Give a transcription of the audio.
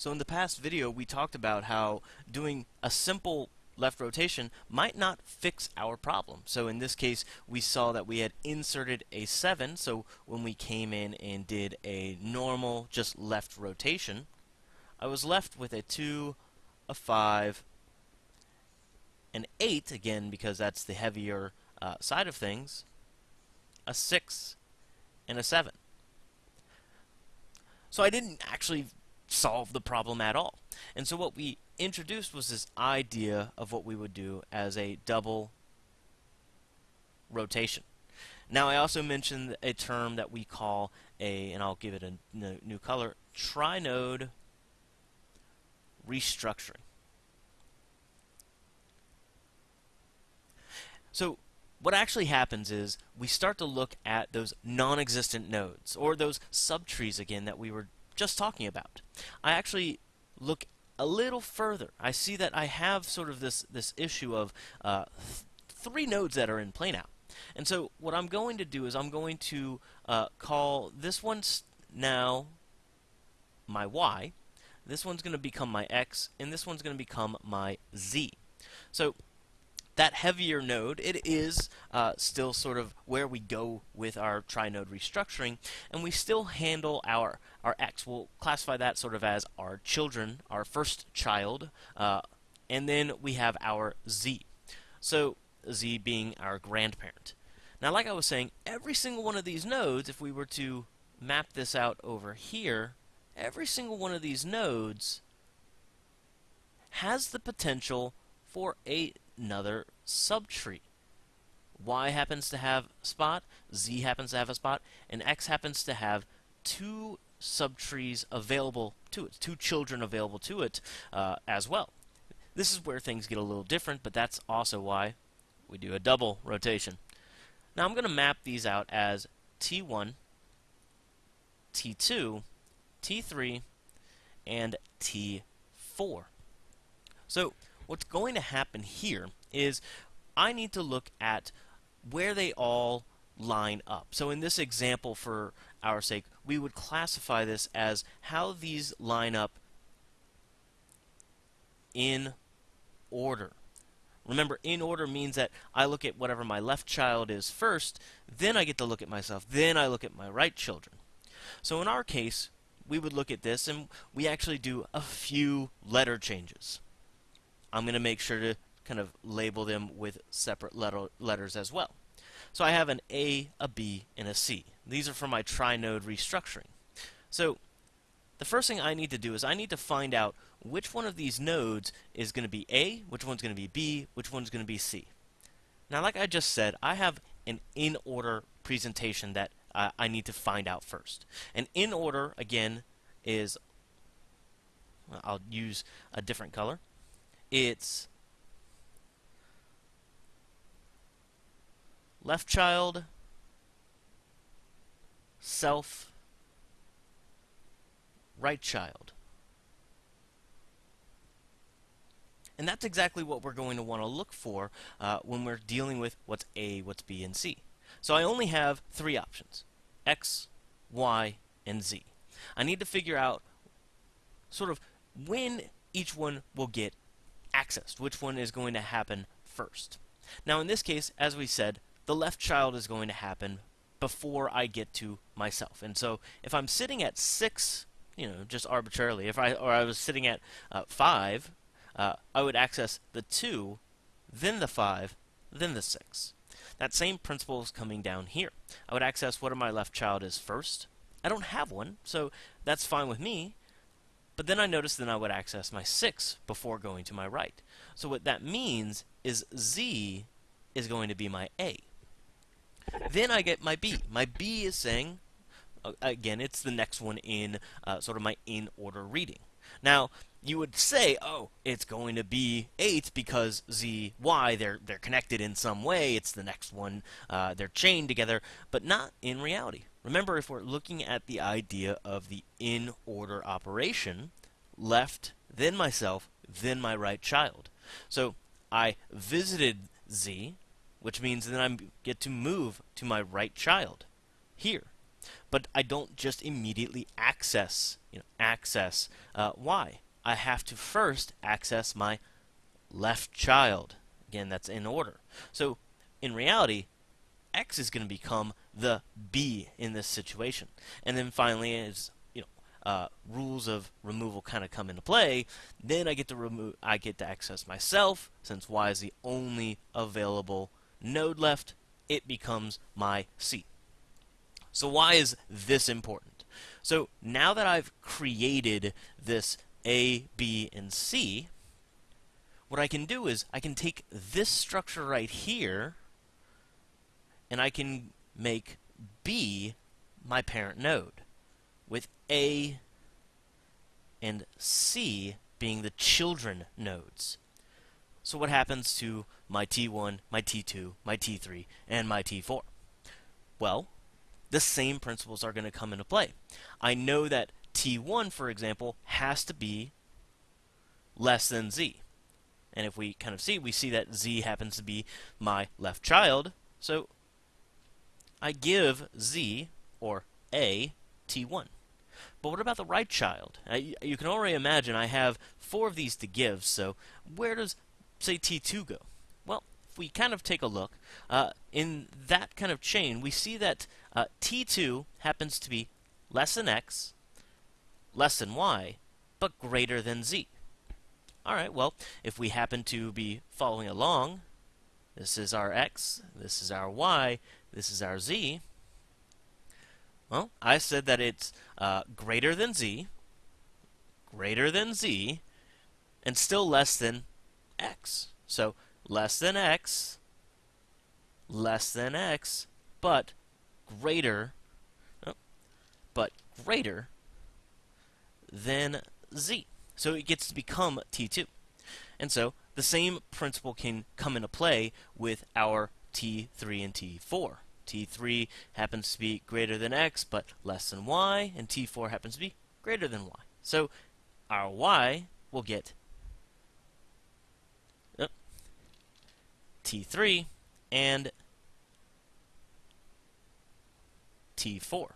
So in the past video we talked about how doing a simple left rotation might not fix our problem. So in this case we saw that we had inserted a 7 so when we came in and did a normal just left rotation I was left with a 2, a 5, an 8 again because that's the heavier uh, side of things, a 6, and a 7. So I didn't actually solve the problem at all. And so what we introduced was this idea of what we would do as a double rotation. Now I also mentioned a term that we call a, and I'll give it a new color, trinode restructuring. So what actually happens is we start to look at those non-existent nodes, or those subtrees again that we were just talking about. I actually look a little further. I see that I have sort of this, this issue of uh, th three nodes that are in plane out. And so what I'm going to do is I'm going to uh, call this one now my y, this one's going to become my x, and this one's going to become my z. So that heavier node, it is uh, still sort of where we go with our trinode restructuring, and we still handle our, our X. We'll classify that sort of as our children, our first child, uh, and then we have our Z. So Z being our grandparent. Now, like I was saying, every single one of these nodes, if we were to map this out over here, every single one of these nodes has the potential for a another subtree. Y happens to have spot, Z happens to have a spot, and X happens to have two subtrees available to it, two children available to it uh, as well. This is where things get a little different, but that's also why we do a double rotation. Now I'm going to map these out as T1, T2, T3, and T4. So what's going to happen here is I need to look at where they all line up. So in this example, for our sake, we would classify this as how these line up in order. Remember, in order means that I look at whatever my left child is first, then I get to look at myself, then I look at my right children. So in our case, we would look at this and we actually do a few letter changes. I'm going to make sure to kind of label them with separate letter letters as well. So I have an A, a B, and a C. These are for my trinode restructuring. So the first thing I need to do is I need to find out which one of these nodes is going to be A, which one's going to be B, which one's going to be C. Now, like I just said, I have an in-order presentation that uh, I need to find out first. And in order, again, is, I'll use a different color it's left child, self, right child. And that's exactly what we're going to want to look for uh, when we're dealing with what's A, what's B, and C. So I only have three options, X, Y, and Z. I need to figure out sort of when each one will get accessed, which one is going to happen first. Now in this case, as we said, the left child is going to happen before I get to myself. And so if I'm sitting at 6, you know, just arbitrarily, if I or I was sitting at uh, 5, uh, I would access the 2, then the 5, then the 6. That same principle is coming down here. I would access what my left child is first. I don't have one, so that's fine with me. But then I noticed that I would access my 6 before going to my right. So what that means is Z is going to be my A. Then I get my B. My B is saying, again, it's the next one in uh, sort of my in-order reading. Now, you would say, oh, it's going to be 8 because Z, Y, they're, they're connected in some way. It's the next one. Uh, they're chained together, but not in reality. Remember, if we're looking at the idea of the in-order operation, left, then myself, then my right child. So I visited Z, which means then I get to move to my right child, here. But I don't just immediately access, you know, access uh, y. I have to first access my left child. Again, that's in order. So in reality, x is going to become the b in this situation. And then finally, as you know, uh, rules of removal kind of come into play, then I get to remove, I get to access myself. Since y is the only available node left, it becomes my c. So why is this important? So now that I've created this a, B, and C, what I can do is I can take this structure right here and I can make B my parent node with A and C being the children nodes. So what happens to my T1, my T2, my T3, and my T4? Well, the same principles are going to come into play. I know that T1, for example, has to be less than Z. And if we kind of see, we see that Z happens to be my left child. So I give Z, or A, T1. But what about the right child? you can already imagine I have four of these to give, so where does, say, T2 go? Well, if we kind of take a look, uh, in that kind of chain, we see that uh, T2 happens to be less than X, less than Y, but greater than Z. Alright, well, if we happen to be following along, this is our x, this is our y, this is our z, well, I said that it's uh, greater than z, greater than z, and still less than x. So, less than x, less than x, but greater, oh, but greater than z. So it gets to become T2. And so the same principle can come into play with our T3 and T4. T3 happens to be greater than x but less than y, and T4 happens to be greater than y. So our y will get oh, T3 and T4.